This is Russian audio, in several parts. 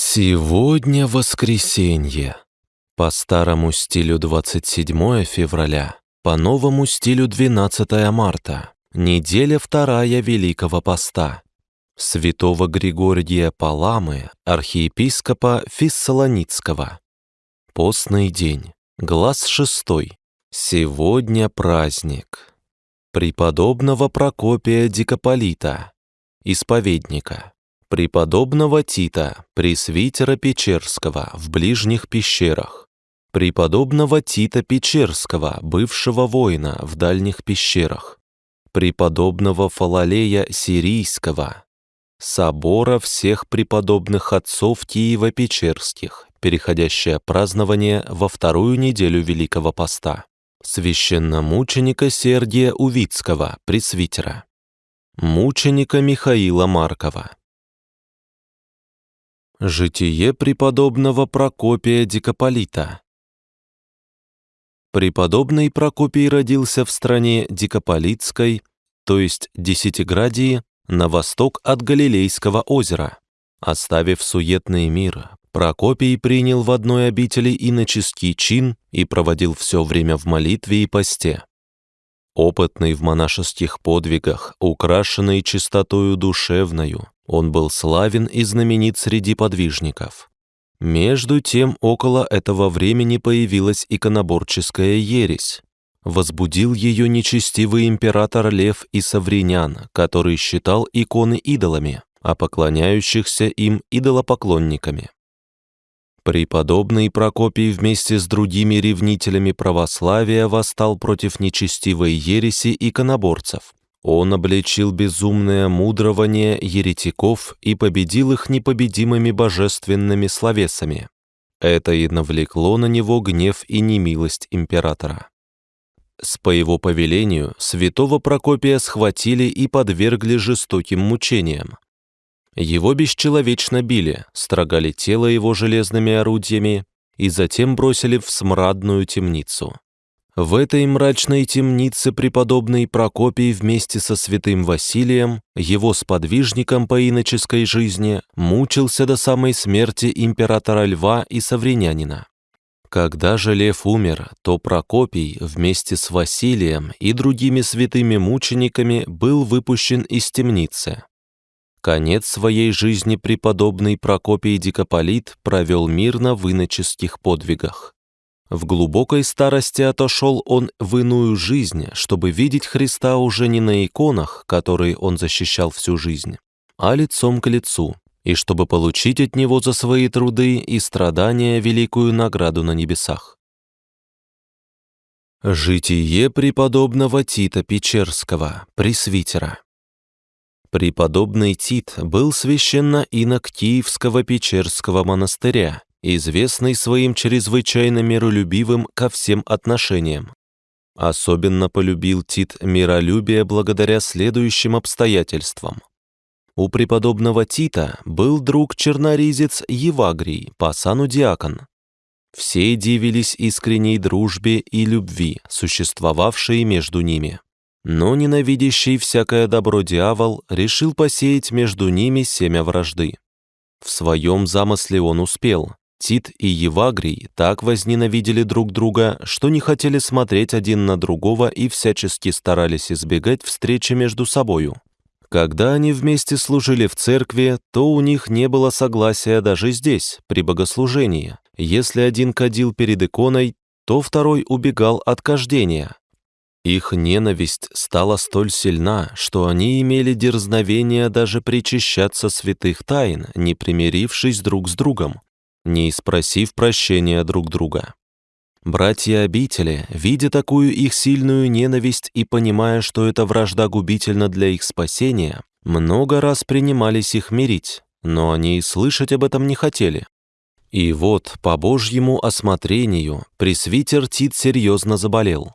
Сегодня воскресенье. По старому стилю 27 февраля, по новому стилю 12 марта. Неделя вторая Великого Поста. Святого Григория Паламы, архиепископа Фессалоницкого. Постный день. Глаз шестой. Сегодня праздник. Преподобного Прокопия Дикополита, исповедника преподобного Тита, пресвитера Печерского в ближних пещерах, преподобного Тита Печерского, бывшего воина в дальних пещерах, преподобного Фалалея Сирийского, собора всех преподобных отцов Киева-Печерских, переходящее празднование во вторую неделю Великого Поста, священномученика Сергия Увицкого, пресвитера, мученика Михаила Маркова, Житие преподобного Прокопия Дикополита Преподобный Прокопий родился в стране Дикополитской, то есть Десятиградии, на восток от Галилейского озера. Оставив суетный мир, Прокопий принял в одной обители иноческий чин и проводил все время в молитве и посте. Опытный в монашеских подвигах, украшенный чистотою душевною, он был славен и знаменит среди подвижников. Между тем, около этого времени появилась иконоборческая ересь. Возбудил ее нечестивый император Лев и Савринян, который считал иконы идолами, а поклоняющихся им идолопоклонниками. Преподобный Прокопий вместе с другими ревнителями православия восстал против нечестивой ереси иконоборцев, он обличил безумное мудрование еретиков и победил их непобедимыми божественными словесами. Это и навлекло на него гнев и немилость императора. С по его повелению святого Прокопия схватили и подвергли жестоким мучениям. Его бесчеловечно били, строгали тело его железными орудиями и затем бросили в смрадную темницу. В этой мрачной темнице преподобный Прокопий вместе со святым Василием, его сподвижником по иноческой жизни, мучился до самой смерти императора Льва и Савринянина. Когда же Лев умер, то Прокопий вместе с Василием и другими святыми мучениками был выпущен из темницы. Конец своей жизни преподобный Прокопий Дикополит провел мирно в иноческих подвигах. В глубокой старости отошел он в иную жизнь, чтобы видеть Христа уже не на иконах, которые он защищал всю жизнь, а лицом к лицу, и чтобы получить от него за свои труды и страдания великую награду на небесах. Житие преподобного Тита Печерского, пресвитера. Преподобный Тит был священно инок Киевского Печерского монастыря известный своим чрезвычайно миролюбивым ко всем отношениям. Особенно полюбил Тит миролюбие благодаря следующим обстоятельствам. У преподобного Тита был друг-черноризец Евагрий, по диакон. Все дивились искренней дружбе и любви, существовавшей между ними. Но ненавидящий всякое добро дьявол решил посеять между ними семя вражды. В своем замысле он успел. Тит и Евагрий так возненавидели друг друга, что не хотели смотреть один на другого и всячески старались избегать встречи между собою. Когда они вместе служили в церкви, то у них не было согласия даже здесь, при богослужении. Если один кадил перед иконой, то второй убегал от кождения. Их ненависть стала столь сильна, что они имели дерзновение даже причащаться святых тайн, не примирившись друг с другом не спросив прощения друг друга. Братья обители, видя такую их сильную ненависть и понимая, что эта вражда губительна для их спасения, много раз принимались их мирить, но они и слышать об этом не хотели. И вот, по Божьему осмотрению, пресвитер Тит серьезно заболел.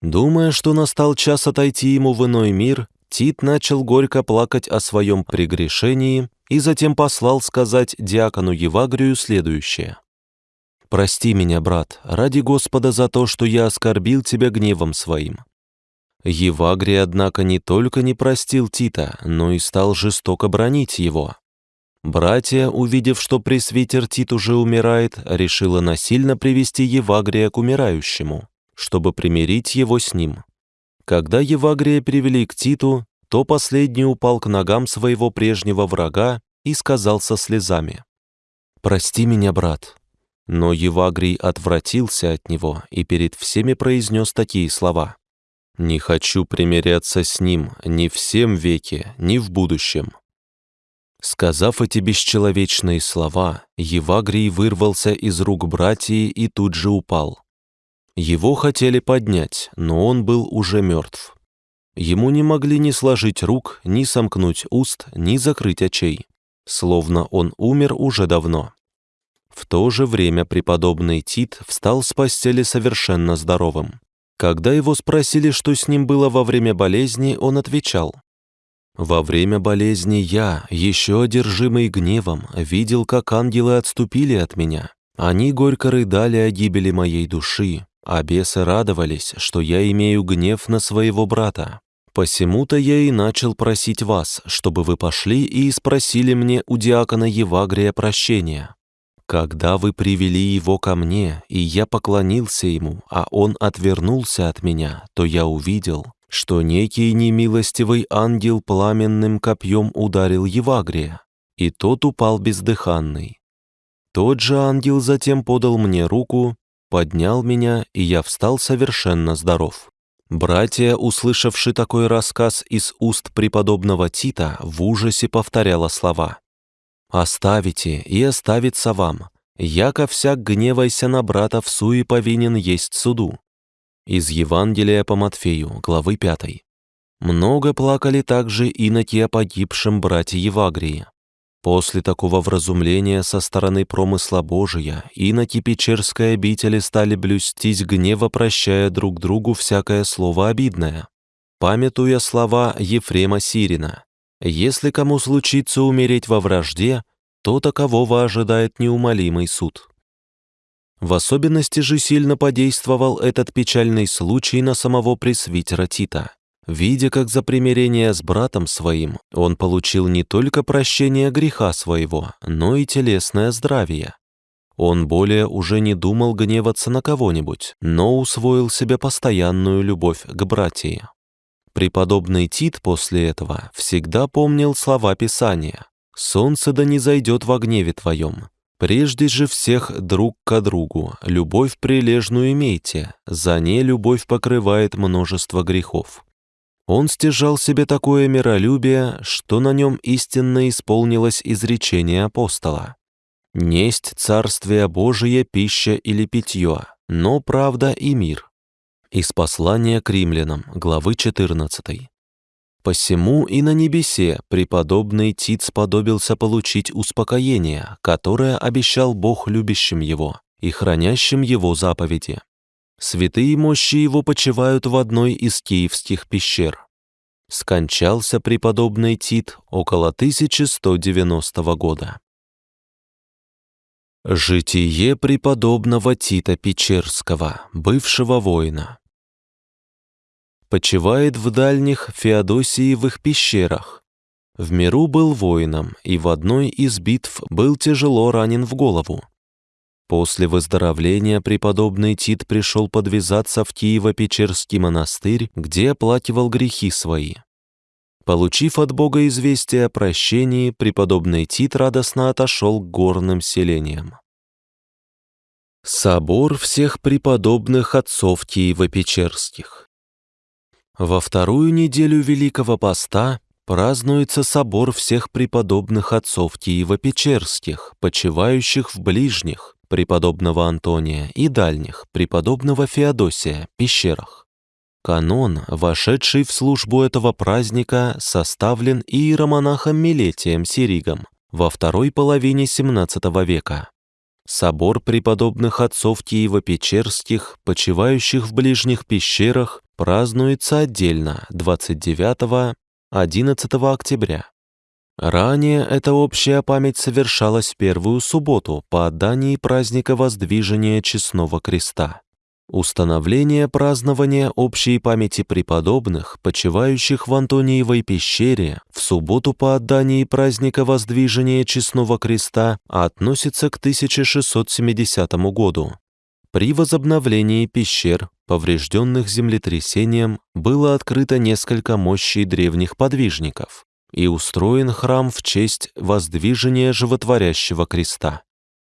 Думая, что настал час отойти ему в иной мир, Тит начал горько плакать о своем прегрешении и затем послал сказать диакону Евагрию следующее. «Прости меня, брат, ради Господа за то, что я оскорбил тебя гневом своим». Евагрий, однако, не только не простил Тита, но и стал жестоко бронить его. Братья, увидев, что пресвитер Тит уже умирает, решила насильно привести Евагрия к умирающему, чтобы примирить его с ним. Когда Евагрия привели к Титу, то последний упал к ногам своего прежнего врага и сказал со слезами, «Прости меня, брат». Но Евагрий отвратился от него и перед всеми произнес такие слова, «Не хочу примиряться с ним ни в всем веке, ни в будущем». Сказав эти бесчеловечные слова, Евагрий вырвался из рук братьи и тут же упал. Его хотели поднять, но он был уже мертв. Ему не могли ни сложить рук, ни сомкнуть уст, ни закрыть очей, словно он умер уже давно. В то же время преподобный Тит встал с постели совершенно здоровым. Когда его спросили, что с ним было во время болезни, он отвечал, «Во время болезни я, еще одержимый гневом, видел, как ангелы отступили от меня. Они горько рыдали о гибели моей души, а бесы радовались, что я имею гнев на своего брата. Посему-то я и начал просить вас, чтобы вы пошли и спросили мне у диакона Евагрия прощения. Когда вы привели его ко мне, и я поклонился ему, а он отвернулся от меня, то я увидел, что некий немилостивый ангел пламенным копьем ударил Евагрия, и тот упал бездыханный. Тот же ангел затем подал мне руку, поднял меня, и я встал совершенно здоров. Братья, услышавши такой рассказ из уст преподобного Тита, в ужасе повторяла слова «Оставите, и оставится вам, яко всяк гневайся на брата в суе повинен есть суду». Из Евангелия по Матфею, главы 5. Много плакали также иноки о погибшем брате Евагрии. После такого вразумления со стороны промысла Божия иноки Печерской обители стали блюстить гнева, прощая друг другу всякое слово обидное. Памятуя слова Ефрема Сирина, «Если кому случится умереть во вражде, то такового ожидает неумолимый суд». В особенности же сильно подействовал этот печальный случай на самого пресвитера Тита. Видя, как за примирение с братом своим он получил не только прощение греха своего, но и телесное здравие. Он более уже не думал гневаться на кого-нибудь, но усвоил себе постоянную любовь к братьям. Преподобный Тит после этого всегда помнил слова Писания «Солнце да не зайдет во гневе твоем, Прежде же всех друг к другу, любовь прилежную имейте, за ней любовь покрывает множество грехов. Он стяжал себе такое миролюбие, что на нем истинно исполнилось изречение апостола. «Несть царствие Божие пища или питье, но правда и мир». Из послания к римлянам, главы 14. Посему и на небесе преподобный Тит сподобился получить успокоение, которое обещал Бог любящим его и хранящим его заповеди. Святые мощи его почивают в одной из киевских пещер. Скончался преподобный Тит около 1190 года. Житие преподобного Тита Печерского, бывшего воина. Почивает в дальних Феодосиевых пещерах. В миру был воином и в одной из битв был тяжело ранен в голову. После выздоровления преподобный Тит пришел подвязаться в Киево-Печерский монастырь, где оплакивал грехи свои. Получив от Бога известие о прощении, преподобный Тит радостно отошел к горным селениям. Собор всех преподобных отцов Киево-Печерских Во вторую неделю Великого Поста празднуется собор всех преподобных отцов Киево-Печерских, почивающих в ближних, преподобного Антония, и дальних, преподобного Феодосия, пещерах. Канон, вошедший в службу этого праздника, составлен иеромонахом Милетием Сиригом во второй половине XVII века. Собор преподобных отцов Киево-Печерских, почивающих в ближних пещерах, празднуется отдельно 29-11 октября. Ранее эта общая память совершалась первую субботу по отдании праздника Воздвижения Честного Креста. Установление празднования общей памяти преподобных, почивающих в Антониевой пещере, в субботу по отдании праздника Воздвижения Честного Креста относится к 1670 году. При возобновлении пещер, поврежденных землетрясением, было открыто несколько мощей древних подвижников и устроен храм в честь воздвижения животворящего креста.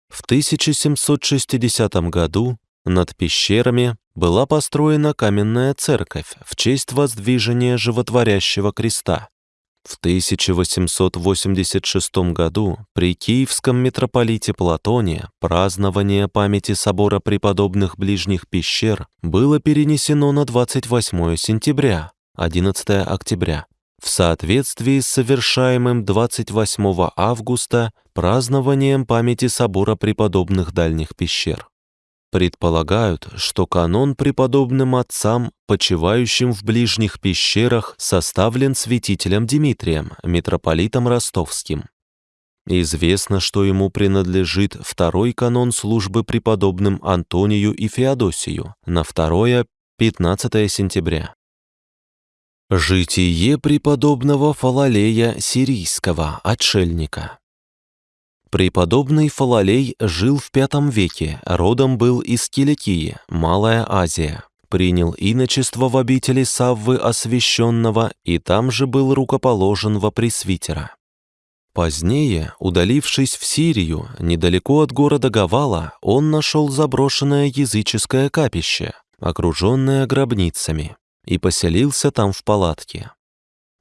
В 1760 году над пещерами была построена каменная церковь в честь воздвижения животворящего креста. В 1886 году при Киевском митрополите Платоне празднование памяти собора преподобных ближних пещер было перенесено на 28 сентября, 11 октября, в соответствии с совершаемым 28 августа празднованием памяти собора преподобных дальних пещер. Предполагают, что канон преподобным отцам, почивающим в ближних пещерах, составлен святителем Дмитрием, митрополитом ростовским. Известно, что ему принадлежит второй канон службы преподобным Антонию и Феодосию на 2-15 сентября. Житие преподобного Фалалея Сирийского, отшельника. Преподобный Фалалей жил в V веке, родом был из Киликии, Малая Азия. Принял иночество в обители Саввы Освященного и там же был рукоположен во пресвитера. Позднее, удалившись в Сирию, недалеко от города Гавала, он нашел заброшенное языческое капище, окруженное гробницами, и поселился там в палатке.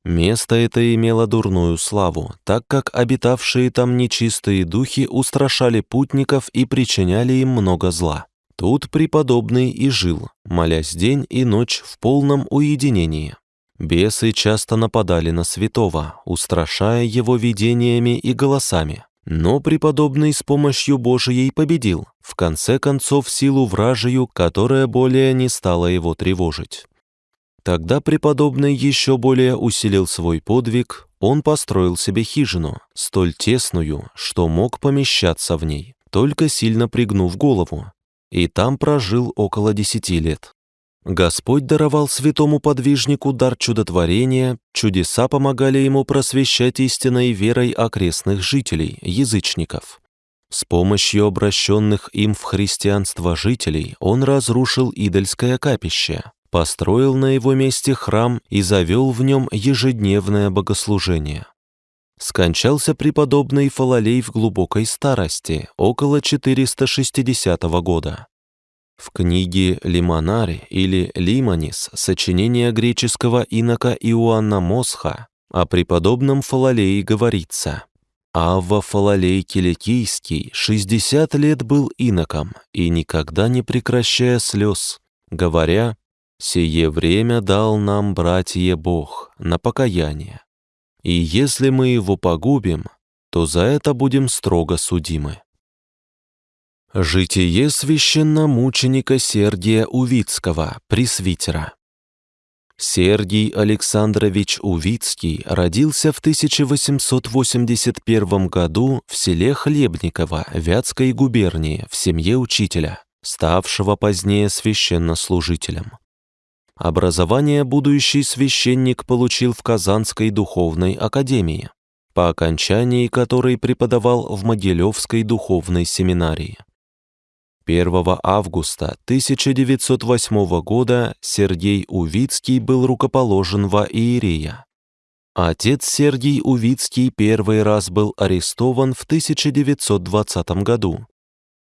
Место это имело дурную славу, так как обитавшие там нечистые духи устрашали путников и причиняли им много зла. Тут преподобный и жил, молясь день и ночь в полном уединении. Бесы часто нападали на святого, устрашая его видениями и голосами. Но преподобный с помощью Божией победил, в конце концов силу вражию, которая более не стала его тревожить. Тогда преподобный еще более усилил свой подвиг, он построил себе хижину, столь тесную, что мог помещаться в ней, только сильно пригнув голову, и там прожил около десяти лет. Господь даровал святому подвижнику дар чудотворения, чудеса помогали ему просвещать истинной верой окрестных жителей, язычников. С помощью обращенных им в христианство жителей он разрушил идольское капище, построил на его месте храм и завел в нем ежедневное богослужение. Скончался преподобный Фалалей в глубокой старости, около 460 года. В книге «Лимонари» или «Лимонис» сочинение греческого инока Иоанна Мосха о преподобном Фалалее говорится «Авва Фалалей Киликийский 60 лет был иноком и никогда не прекращая слез, говоря Сие время дал нам, братья, Бог на покаяние. И если мы его погубим, то за это будем строго судимы. Житие священномученика Сергия Увицкого, пресвитера. Сергий Александрович Увицкий родился в 1881 году в селе Хлебниково Вятской губернии в семье учителя, ставшего позднее священнослужителем. Образование будущий священник получил в Казанской духовной академии, по окончании которой преподавал в Могилевской духовной семинарии. 1 августа 1908 года Сергей Увицкий был рукоположен во Иерея. Отец Сергий Увицкий первый раз был арестован в 1920 году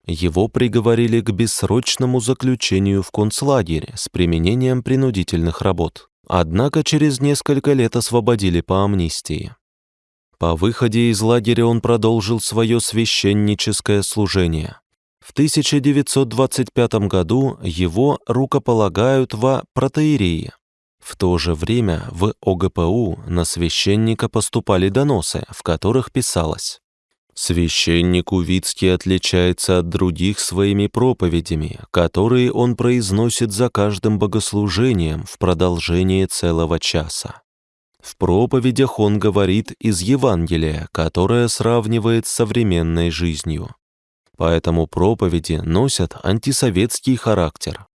его приговорили к бессрочному заключению в концлагере с применением принудительных работ. Однако через несколько лет освободили по амнистии. По выходе из лагеря он продолжил свое священническое служение. В 1925 году его рукополагают во протеерии. В то же время в ОГПУ на священника поступали доносы, в которых писалось Священник Увицкий отличается от других своими проповедями, которые он произносит за каждым богослужением в продолжении целого часа. В проповедях он говорит из Евангелия, которое сравнивает с современной жизнью. Поэтому проповеди носят антисоветский характер.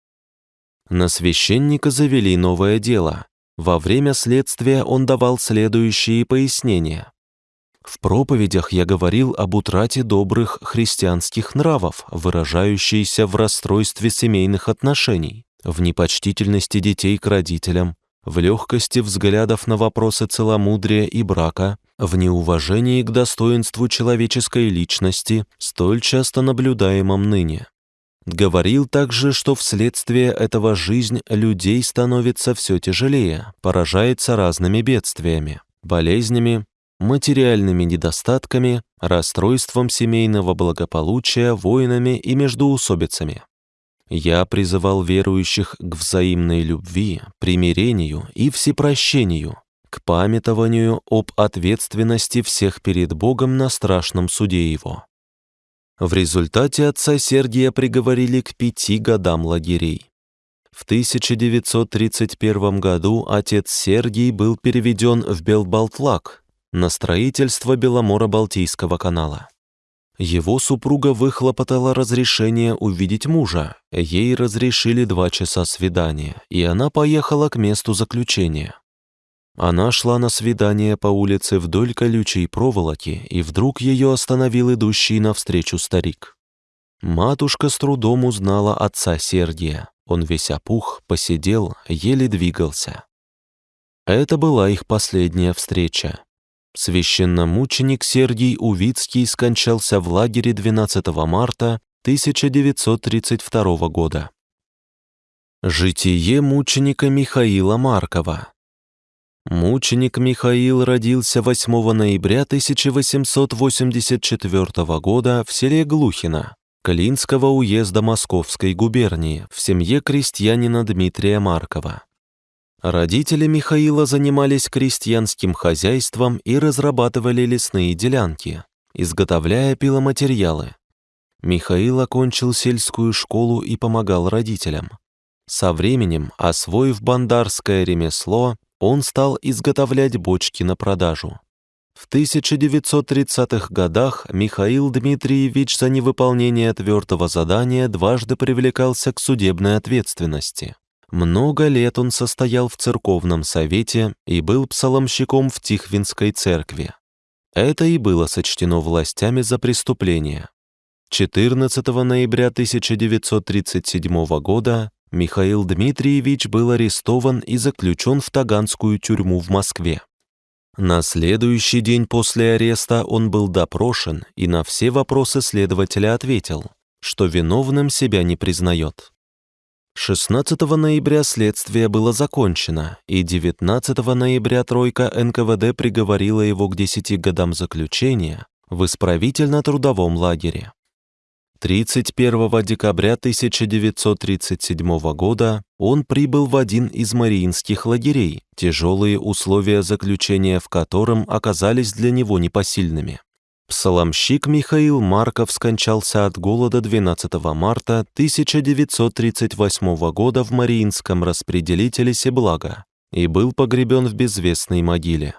На священника завели новое дело. Во время следствия он давал следующие пояснения. В проповедях я говорил об утрате добрых христианских нравов, выражающейся в расстройстве семейных отношений, в непочтительности детей к родителям, в легкости взглядов на вопросы целомудрия и брака, в неуважении к достоинству человеческой личности, столь часто наблюдаемом ныне. Говорил также, что вследствие этого жизнь людей становится все тяжелее, поражается разными бедствиями, болезнями, материальными недостатками, расстройством семейного благополучия, войнами и междоусобицами. Я призывал верующих к взаимной любви, примирению и всепрощению, к памятованию об ответственности всех перед Богом на страшном суде Его. В результате отца Сергия приговорили к пяти годам лагерей. В 1931 году отец Сергий был переведен в Белбалтлак на строительство Беломоро-Балтийского канала. Его супруга выхлопотала разрешение увидеть мужа. Ей разрешили два часа свидания, и она поехала к месту заключения. Она шла на свидание по улице вдоль колючей проволоки, и вдруг ее остановил идущий навстречу старик. Матушка с трудом узнала отца Сергия. Он весь опух, посидел, еле двигался. Это была их последняя встреча. Священномученик Сергий Увицкий скончался в лагере 12 марта 1932 года. Житие мученика Михаила Маркова Мученик Михаил родился 8 ноября 1884 года в селе Глухино, Клинского уезда Московской губернии, в семье крестьянина Дмитрия Маркова. Родители Михаила занимались крестьянским хозяйством и разрабатывали лесные делянки, изготовляя пиломатериалы. Михаил окончил сельскую школу и помогал родителям. Со временем, освоив бандарское ремесло, он стал изготовлять бочки на продажу. В 1930-х годах Михаил Дмитриевич за невыполнение твердого задания дважды привлекался к судебной ответственности. Много лет он состоял в церковном совете и был псаломщиком в Тихвинской церкви. Это и было сочтено властями за преступление. 14 ноября 1937 года Михаил Дмитриевич был арестован и заключен в Таганскую тюрьму в Москве. На следующий день после ареста он был допрошен и на все вопросы следователя ответил, что виновным себя не признает. 16 ноября следствие было закончено, и 19 ноября тройка НКВД приговорила его к 10 годам заключения в исправительно-трудовом лагере. 31 декабря 1937 года он прибыл в один из мариинских лагерей, тяжелые условия заключения в котором оказались для него непосильными. Псаломщик Михаил Марков скончался от голода 12 марта 1938 года в Мариинском распределителе Себлага и был погребен в безвестной могиле.